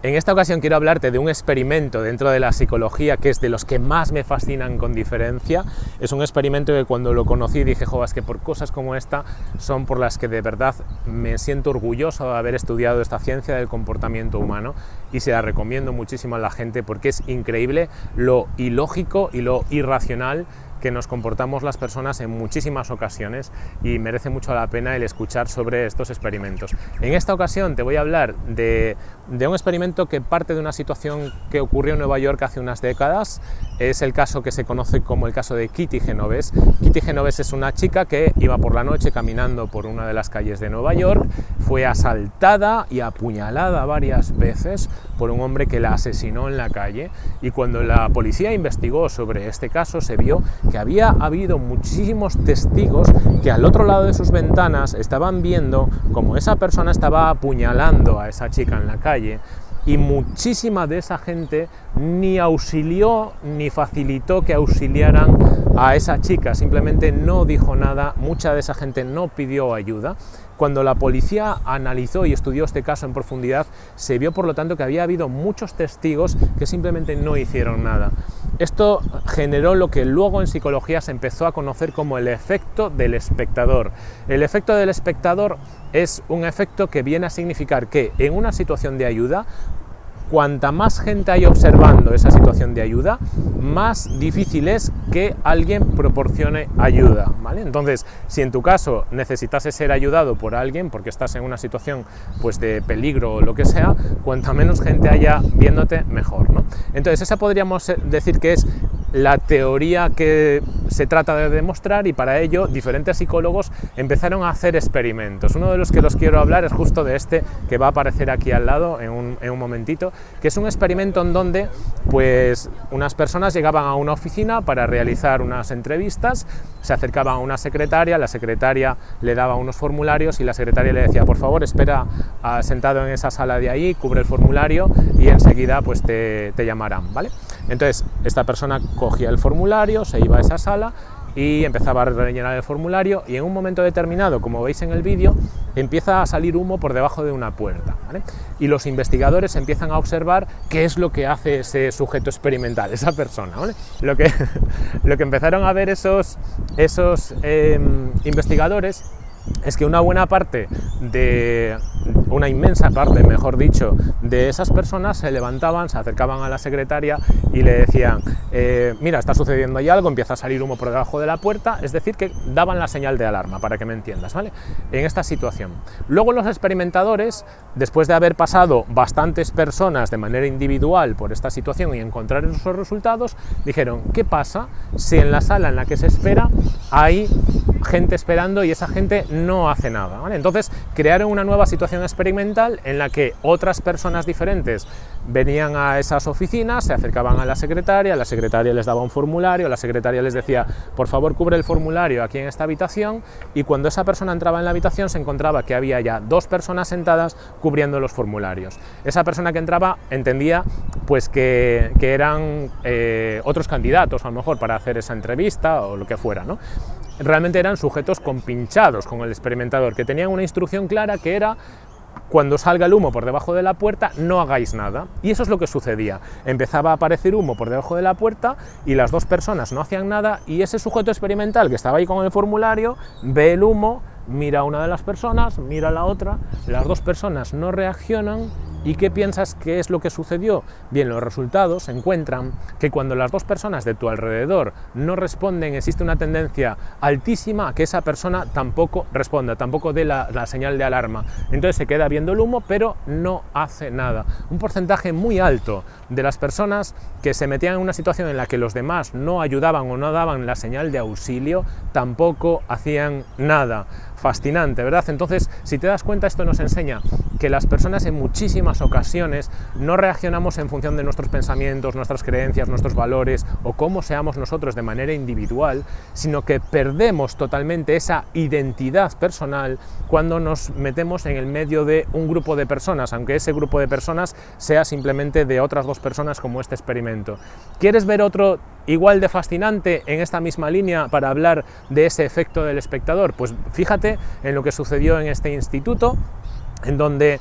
En esta ocasión quiero hablarte de un experimento dentro de la psicología que es de los que más me fascinan con diferencia. Es un experimento que cuando lo conocí dije, jo, es que por cosas como esta son por las que de verdad me siento orgulloso de haber estudiado esta ciencia del comportamiento humano y se la recomiendo muchísimo a la gente porque es increíble lo ilógico y lo irracional que nos comportamos las personas en muchísimas ocasiones y merece mucho la pena el escuchar sobre estos experimentos. En esta ocasión te voy a hablar de, un experimento que parte de una situación que ocurrió en Nueva York hace unas décadas. Es el caso que se conoce como el caso de Kitty Genovese. Kitty Genovese es una chica que iba por la noche caminando por una de las calles de Nueva York, fue asaltada y apuñalada varias veces por un hombre que la asesinó en la calle y cuando la policía investigó sobre este caso se vio que había habido muchísimos testigos que al otro lado de sus ventanas estaban viendo como esa persona estaba apuñalando a esa chica en la calle y muchísima de esa gente ni auxilió ni facilitó que auxiliaran a esa chica, simplemente no dijo nada, mucha de esa gente no pidió ayuda. Cuando la policía analizó y estudió este caso en profundidad, se vio por lo tanto que había habido muchos testigos que simplemente no hicieron nada. Esto generó lo que luego en psicología se empezó a conocer como el efecto del espectador. El efecto del espectador es un efecto que viene a significar que en una situación de ayuda cuanta más gente hay observando esa situación de ayuda, más difícil es que alguien proporcione ayuda. ¿vale? Entonces, si en tu caso necesitase ser ayudado por alguien porque estás en una situación pues, de peligro o lo que sea, cuanta menos gente haya viéndote, mejor. ¿no? Entonces, esa podríamos decir que es la teoría que se trata de demostrar y para ello diferentes psicólogos empezaron a hacer experimentos. Uno de los que los quiero hablar es justo de este que va a aparecer aquí al lado en un, en un momentito, que es un experimento en donde pues, unas personas llegaban a una oficina para realizar unas entrevistas, se acercaban a una secretaria, la secretaria le daba unos formularios y la secretaria le decía, por favor, espera sentado en esa sala de ahí, cubre el formulario y enseguida pues, te, te llamarán. ¿vale? Entonces, esta persona cogía el formulario, se iba a esa sala y empezaba a rellenar el formulario y en un momento determinado, como veis en el vídeo, empieza a salir humo por debajo de una puerta. Y los investigadores empiezan a observar qué es lo que hace ese sujeto experimental, esa persona. Lo, que, lo que empezaron a ver esos, esos em, investigadores es que una buena parte de, una inmensa parte, mejor dicho, de esas personas se levantaban, se acercaban a la secretaria y le decían, eh, mira, está sucediendo ahí algo, empieza a salir humo por debajo de la puerta, es decir, que daban la señal de alarma, para que me entiendas, ¿vale? En esta situación. Luego los experimentadores, después de haber pasado bastantes personas de manera individual por esta situación y encontrar esos resultados, dijeron, ¿qué pasa si en la sala en la que se espera hay gente esperando y esa gente no hace nada. Entonces crearon una nueva situación experimental en la que otras personas diferentes venían a esas oficinas, se acercaban a la secretaria, la secretaria les daba un formulario, la secretaria les decía, por favor cubre el formulario aquí en esta habitación y cuando esa persona entraba en la habitación se encontraba que había ya dos personas sentadas cubriendo los formularios. Esa persona que entraba entendía pues que, eran eh, otros candidatos a lo mejor para hacer esa entrevista o lo que fuera. ¿no? Realmente eran sujetos compinchados con el experimentador, que tenían una instrucción clara que era cuando salga el humo por debajo de la puerta, no hagáis nada. Y eso es lo que sucedía. Empezaba a aparecer humo por debajo de la puerta y las dos personas no hacían nada y ese sujeto experimental que estaba ahí con el formulario ve el humo, mira a una de las personas, mira a la otra, las dos personas no reaccionan ¿Y qué piensas que es lo que sucedió? Bien, los resultados encuentran que cuando las dos personas de tu alrededor no responden, existe una tendencia altísima a que esa persona tampoco responda, tampoco dé la, la, señal de alarma. Entonces se queda viendo el humo, pero no hace nada. Un porcentaje muy alto de las personas que se metían en una situación en la que los demás no ayudaban o no daban la señal de auxilio, tampoco hacían nada fascinante, ¿verdad? Entonces, si te das cuenta, esto nos enseña que las personas en muchísimas ocasiones no reaccionamos en función de nuestros pensamientos, nuestras creencias, nuestros valores o cómo seamos nosotros de manera individual, sino que perdemos totalmente esa identidad personal cuando nos metemos en el medio de un grupo de personas, aunque ese grupo de personas sea simplemente de otras dos personas como este experimento. ¿Quieres ver otro igual de fascinante en esta misma línea para hablar de ese efecto del espectador? Pues fíjate en lo que sucedió en este instituto, en donde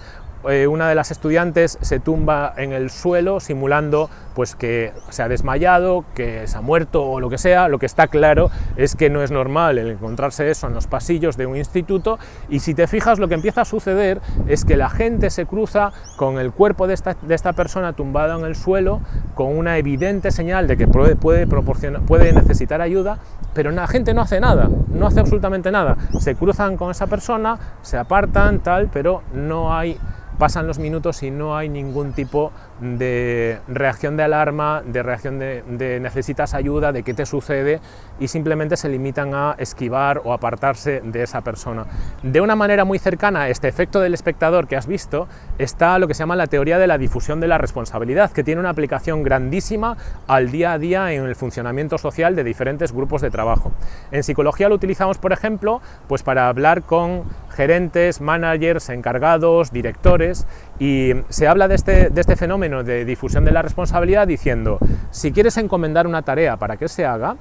eh, una de las estudiantes se tumba en el suelo simulando pues que se ha desmayado, que se ha muerto o lo que sea, lo que está claro es que no es normal el encontrarse eso en los pasillos de un instituto. Y si te fijas lo que empieza a suceder es que la gente se cruza con el cuerpo de esta, de esta persona tumbada en el suelo con una evidente señal de que puede, puede, necesitar ayuda, pero la gente no hace nada, no hace absolutamente nada, se cruzan con esa persona, se apartan, tal, pero no hay pasan los minutos y no hay ningún tipo de reacción de alarma, de reacción de, necesitas ayuda, de qué te sucede y simplemente se limitan a esquivar o apartarse de esa persona. De una manera muy cercana a este efecto del espectador que has visto está lo que se llama la teoría de la difusión de la responsabilidad, que tiene una aplicación grandísima al día a día en el funcionamiento social de diferentes grupos de trabajo. En psicología lo utilizamos, por ejemplo, pues para hablar con gerentes, managers, encargados, directores, y se habla de este, de este fenómeno de difusión de la responsabilidad diciendo, si quieres encomendar una tarea para que se haga,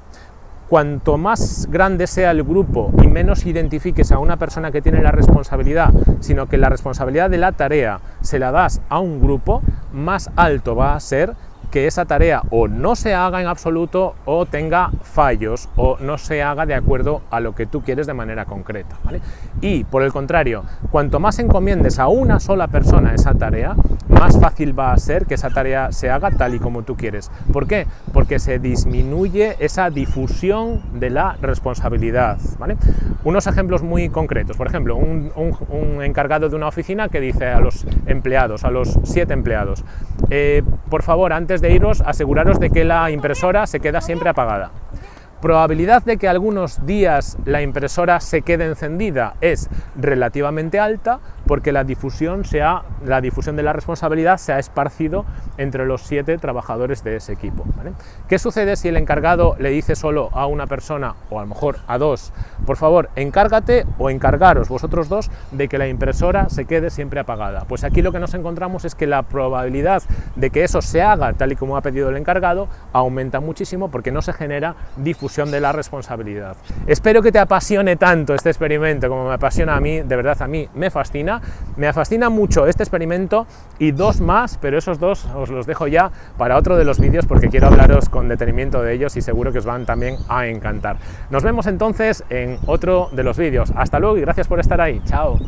cuanto más grande sea el grupo y menos identifiques a una persona que tiene la responsabilidad, sino que la responsabilidad de la tarea se la das a un grupo, más alto va a ser que esa tarea o no se haga en absoluto o tenga fallos o no se haga de acuerdo a lo que tú quieres de manera concreta. Y por el contrario, cuanto más encomiendes a una sola persona esa tarea, más fácil va a ser que esa tarea se haga tal y como tú quieres. ¿Por qué? Porque se disminuye esa difusión de la responsabilidad. ¿vale? Unos ejemplos muy concretos, por ejemplo, un, encargado de una oficina que dice a los empleados, a los siete empleados, eh, por favor, antes de iros, aseguraros de que la impresora se queda siempre apagada. Probabilidad de que algunos días la impresora se quede encendida es relativamente alta porque la difusión, la difusión de la responsabilidad se ha esparcido entre los siete trabajadores de ese equipo. ¿Qué sucede si el encargado le dice solo a una persona o a lo mejor a dos, por favor encárgate o encargaros vosotros dos de que la impresora se quede siempre apagada? Pues aquí lo que nos encontramos es que la probabilidad de que eso se haga tal y como ha pedido el encargado aumenta muchísimo porque no se genera difusión de la responsabilidad. Espero que te apasione tanto este experimento como me apasiona a mí, de verdad a mí me fascina me fascina mucho este experimento y dos más, pero esos dos os los dejo ya para otro de los vídeos porque quiero hablaros con detenimiento de ellos y seguro que os van también a encantar. Nos vemos entonces en otro de los vídeos. Hasta luego y gracias por estar ahí. Chao.